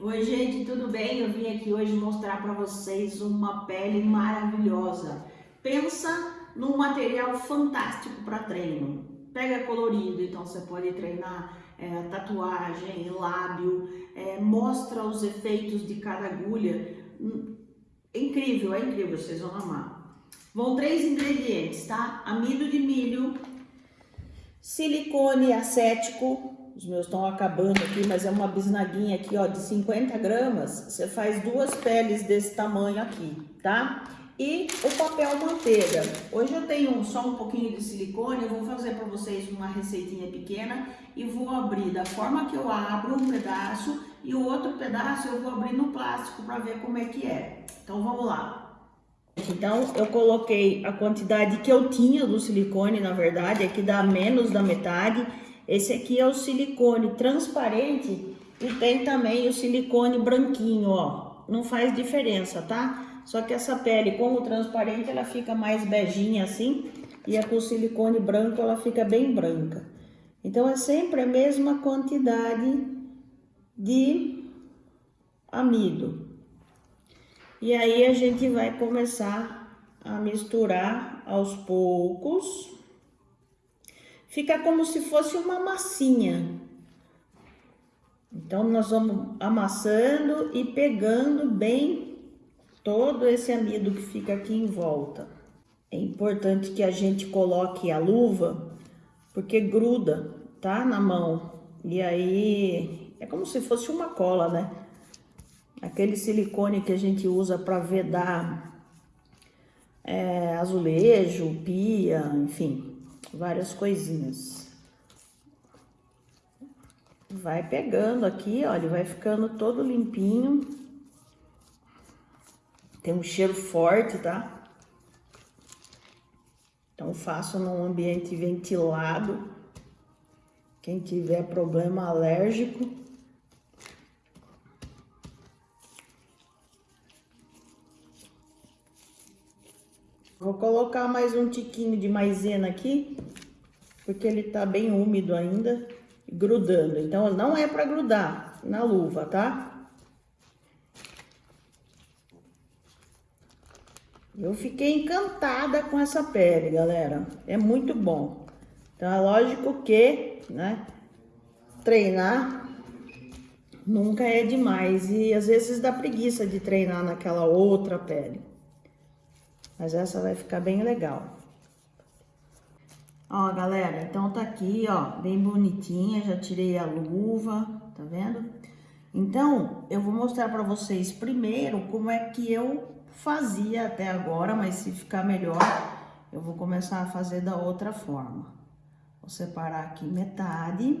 Oi gente, tudo bem? Eu vim aqui hoje mostrar para vocês uma pele maravilhosa. Pensa num material fantástico para treino. Pega colorido, então você pode treinar é, tatuagem, lábio, é, mostra os efeitos de cada agulha. É incrível, é incrível, vocês vão amar. Vão três ingredientes, tá? Amido de milho, silicone acético, os meus estão acabando aqui, mas é uma bisnaguinha aqui, ó, de 50 gramas. Você faz duas peles desse tamanho aqui, tá? E o papel manteiga. Hoje eu tenho só um pouquinho de silicone, eu vou fazer para vocês uma receitinha pequena e vou abrir da forma que eu abro um pedaço e o outro pedaço eu vou abrir no plástico para ver como é que é. Então vamos lá. Então eu coloquei a quantidade que eu tinha do silicone, na verdade, aqui dá menos da metade esse aqui é o silicone transparente e tem também o silicone branquinho, ó. Não faz diferença, tá? Só que essa pele com o transparente ela fica mais beijinha assim e a com silicone branco ela fica bem branca. Então é sempre a mesma quantidade de amido. E aí a gente vai começar a misturar aos poucos fica como se fosse uma massinha. Então, nós vamos amassando e pegando bem todo esse amido que fica aqui em volta. É importante que a gente coloque a luva, porque gruda, tá? Na mão. E aí, é como se fosse uma cola, né? Aquele silicone que a gente usa para vedar é, azulejo, pia, enfim várias coisinhas. Vai pegando aqui, olha, vai ficando todo limpinho. Tem um cheiro forte, tá? Então faço num ambiente ventilado. Quem tiver problema alérgico, Vou colocar mais um tiquinho de maisena aqui, porque ele tá bem úmido ainda, grudando. Então, não é para grudar na luva, tá? Eu fiquei encantada com essa pele, galera. É muito bom. Então, é lógico que, né, treinar nunca é demais. E às vezes dá preguiça de treinar naquela outra pele. Mas essa vai ficar bem legal. Ó, galera, então tá aqui, ó, bem bonitinha, já tirei a luva, tá vendo? Então, eu vou mostrar pra vocês primeiro como é que eu fazia até agora, mas se ficar melhor, eu vou começar a fazer da outra forma. Vou separar aqui metade.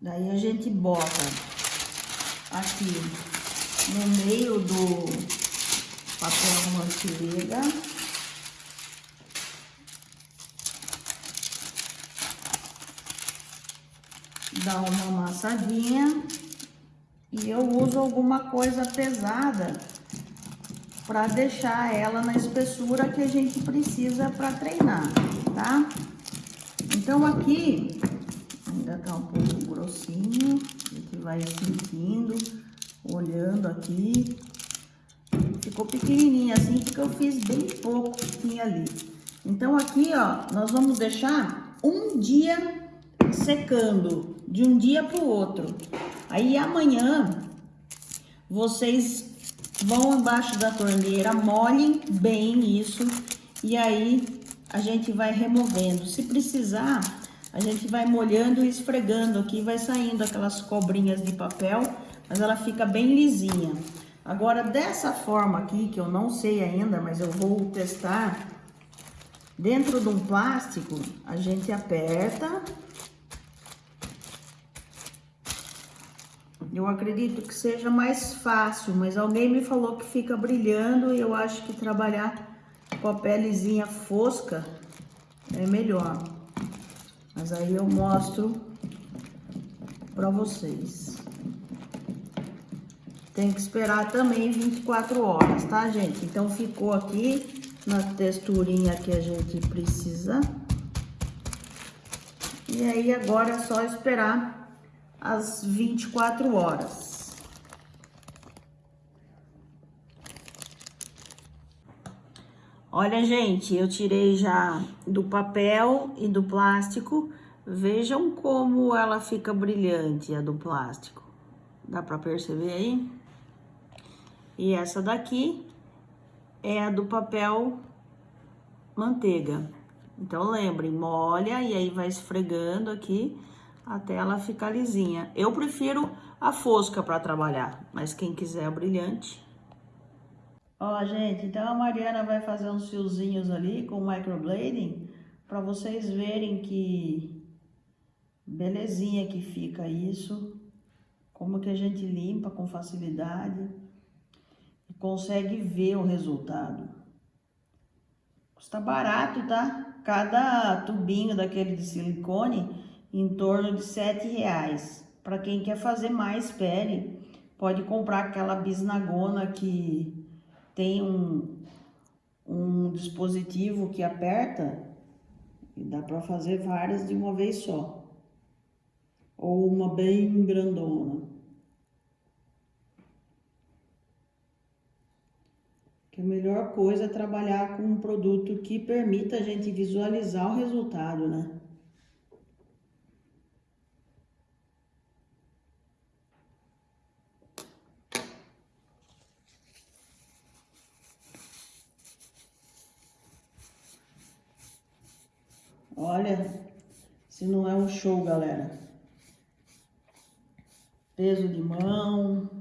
Daí a gente bota aqui no meio do, manteiga. Dá uma amassadinha. E eu uso alguma coisa pesada para deixar ela na espessura que a gente precisa para treinar, tá? Então aqui ainda tá um pouco grossinho, a gente vai sentindo, olhando aqui. Ficou pequenininha assim, porque eu fiz bem pouco tinha ali. Então, aqui, ó, nós vamos deixar um dia secando, de um dia para o outro. Aí, amanhã, vocês vão embaixo da torneira, molhem bem isso, e aí a gente vai removendo. Se precisar, a gente vai molhando e esfregando aqui, vai saindo aquelas cobrinhas de papel, mas ela fica bem lisinha. Agora, dessa forma aqui, que eu não sei ainda, mas eu vou testar, dentro de um plástico, a gente aperta. Eu acredito que seja mais fácil, mas alguém me falou que fica brilhando e eu acho que trabalhar com a pelezinha fosca é melhor. Mas aí eu mostro para vocês. Tem que esperar também 24 horas, tá, gente? Então, ficou aqui na texturinha que a gente precisa. E aí, agora é só esperar as 24 horas. Olha, gente, eu tirei já do papel e do plástico. Vejam como ela fica brilhante, a do plástico. Dá pra perceber aí? E essa daqui é a do papel manteiga. Então, lembrem, molha e aí vai esfregando aqui até ela ficar lisinha. Eu prefiro a fosca para trabalhar, mas quem quiser a brilhante. Ó, gente, então a Mariana vai fazer uns fiozinhos ali com microblading para vocês verem que belezinha que fica isso. Como que a gente limpa com facilidade consegue ver o resultado. Custa barato, tá? Cada tubinho daquele de silicone em torno de sete reais. Para quem quer fazer mais pele, pode comprar aquela bisnagona que tem um, um dispositivo que aperta e dá para fazer várias de uma vez só. Ou uma bem grandona. Que a melhor coisa é trabalhar com um produto que permita a gente visualizar o resultado, né? Olha, se não é um show, galera. Peso de mão.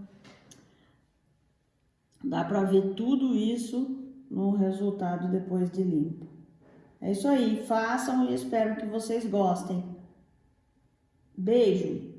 Dá pra ver tudo isso no resultado depois de limpo. É isso aí, façam e espero que vocês gostem. Beijo!